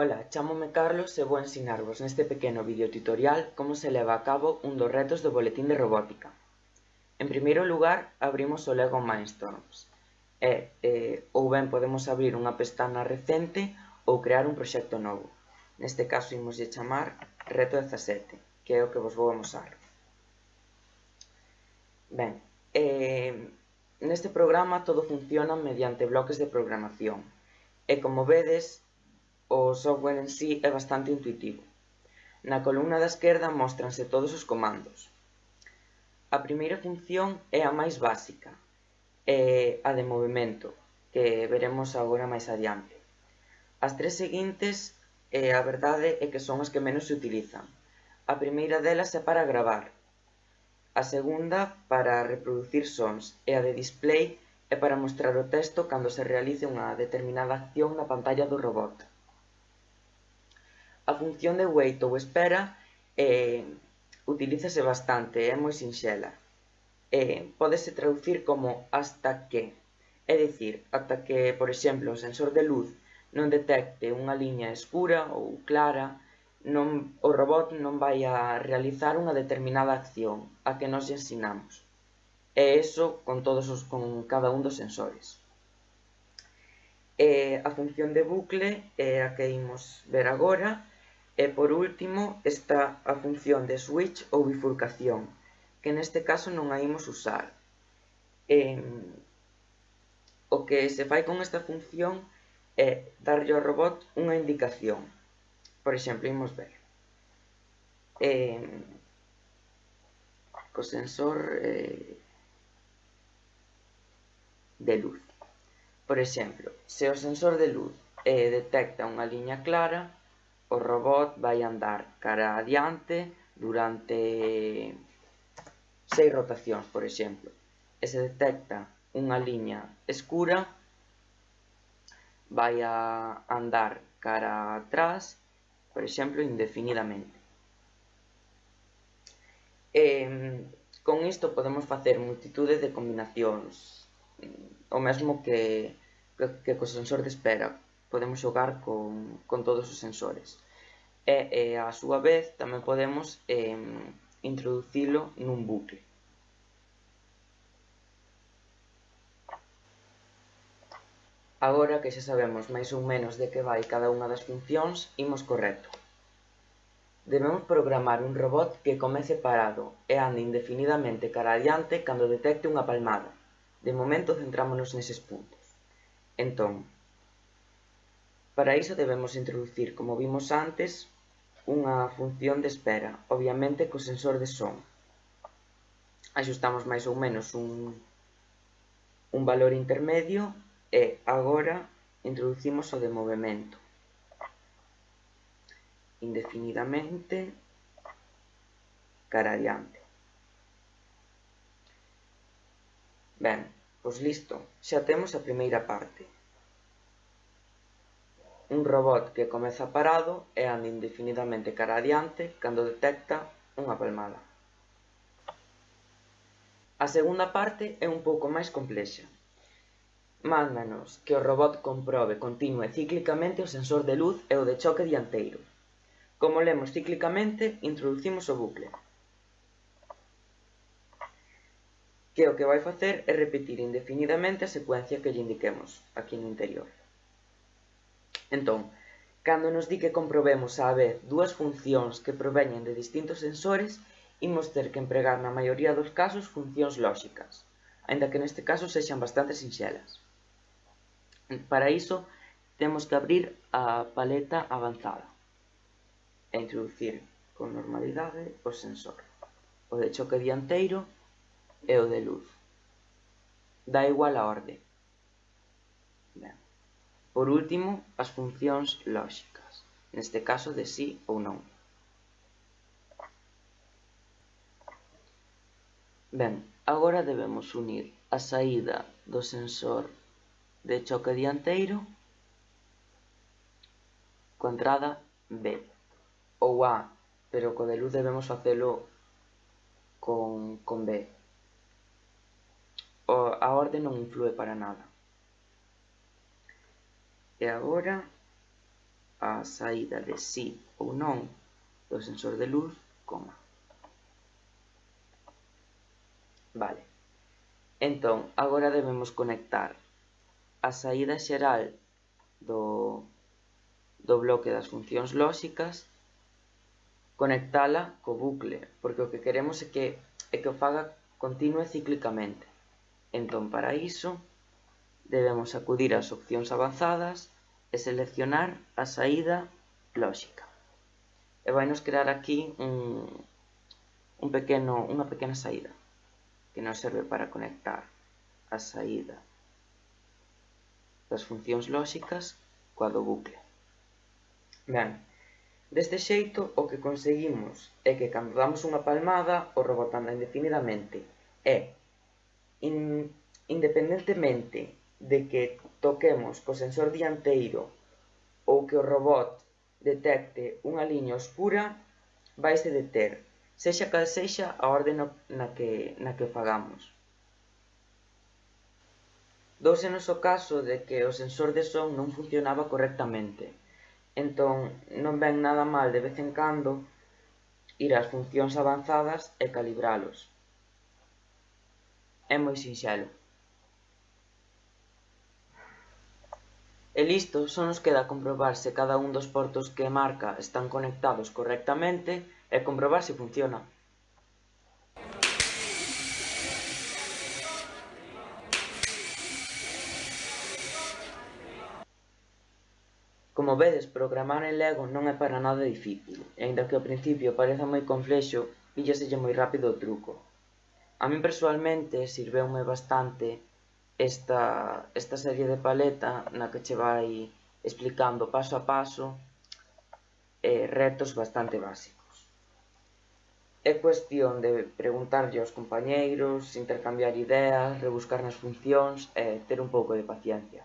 Ola, chámome Carlos e vou ensinarvos neste pequeno videotutorial como se leva a cabo un dos retos do boletín de robótica. En primeiro lugar, abrimos o Lego Mindstorms e, e ou ben podemos abrir unha pestana recente ou crear un proxecto novo. Neste caso imos de chamar Reto 17, que é o que vos vou amosar. Ben, e, neste programa todo funciona mediante bloques de programación. E como vedes, o software en sí é bastante intuitivo. Na columna da esquerda móstranse todos os comandos. A primeira función é a máis básica, é a de movimento, que veremos agora máis adiante. As tres seguintes, eh, a verdade é que son as que menos se utilizan. A primeira delas é para gravar, a segunda para reproducir sons e a de display é para mostrar o texto cando se realice unha determinada acción na pantalla do robot a función de wait ou espera eh, utilízase bastante, é moi sinxela. Eh, pódese traducir como hasta que, é dicir, ata que, por exemplo, o sensor de luz non detecte unha liña escura ou clara, non, o robot non vai a realizar unha determinada acción a que nos ensinamos. E eso con, todos os, con cada un dos sensores. E a función de bucle, é a que imos ver agora, E por último está a función de switch ou bifurcación, que neste caso non a imos usar. Eh, o que se fai con esta función é darlle ao robot unha indicación. Por exemplo, imos ver. Eh, co sensor eh, de luz. Por exemplo, se o sensor de luz eh, detecta unha liña clara, o robot vai andar cara adiante durante seis rotacións, por exemplo, e se detecta unha liña escura, vai a andar cara atrás, por exemplo, indefinidamente. E, con isto podemos facer multitude de combinacións, o mesmo que, que, que co sensor de espera, podemos xogar con, con todos os sensores. E, e a súa vez tamén podemos eh, introducilo nun bucle. Agora que xa sabemos máis ou menos de que vai cada unha das funcións, imos correcto. Debemos programar un robot que comece parado e ande indefinidamente cara adiante cando detecte unha palmada. De momento centrámonos neses puntos. Entón, Para iso debemos introducir, como vimos antes, unha función de espera, obviamente co sensor de son. Axustamos máis ou menos un, un valor intermedio e agora introducimos o de movimento indefinidamente cara adiante. Ben, pois listo, xa temos a primeira parte un robot que comeza parado e anda indefinidamente cara adiante cando detecta unha palmada. A segunda parte é un pouco máis complexa. Mándanos que o robot comprobe continue e cíclicamente o sensor de luz e o de choque dianteiro. Como lemos cíclicamente, introducimos o bucle. Que o que vai facer é repetir indefinidamente a secuencia que lle indiquemos aquí no interior. Entón, cando nos di que comprobemos á vez dúas funcións que proveñen de distintos sensores, imos ter que empregar na maioría dos casos funcións lóxicas, aínda que neste caso sexan bastante sinxelas. Para iso, temos que abrir a paleta avanzada e introducir con normalidade o sensor, o de choque dianteiro e o de luz. Da igual a orde. Por último, as funcións lóxicas, neste caso de si ou non. Ben, agora debemos unir a saída do sensor de choque dianteiro coa entrada B ou A, pero co de luz debemos facelo con, con B. O, a orde non influe para nada. E agora a saída de sí ou non do sensor de luz, coma. Vale. Entón, agora debemos conectar a saída xeral do, do bloque das funcións lóxicas conectala co bucle, porque o que queremos é que, é que o faga continue cíclicamente. Entón, para iso, debemos acudir ás opcións avanzadas e seleccionar a saída lóxica. E vai nos crear aquí un, un pequeno, unha pequena saída que nos serve para conectar a saída das funcións lóxicas coa do bucle. Ben, deste xeito o que conseguimos é que cando damos unha palmada o robot anda indefinidamente e in, independentemente de que toquemos co sensor dianteiro ou que o robot detecte unha liña oscura, vaise deter, sexa cal sexa a orde no, na, que, na que fagamos. Douse no o caso de que o sensor de son non funcionaba correctamente, entón non ven nada mal de vez en cando ir ás funcións avanzadas e calibralos. É moi sinxelo. E listo só nos queda comprobar se cada un dos portos que marca están conectados correctamente e comprobar se funciona. Como vedes, programar en Lego non é para nada difícil, e aínda que ao principio pareza moi complexo, pillaselle moi rápido o truco. A min persoalmente sirveume bastante esta, esta serie de paleta na que che vai explicando paso a paso eh, retos bastante básicos. É cuestión de preguntarlle aos compañeiros, intercambiar ideas, rebuscar nas funcións e eh, ter un pouco de paciencia.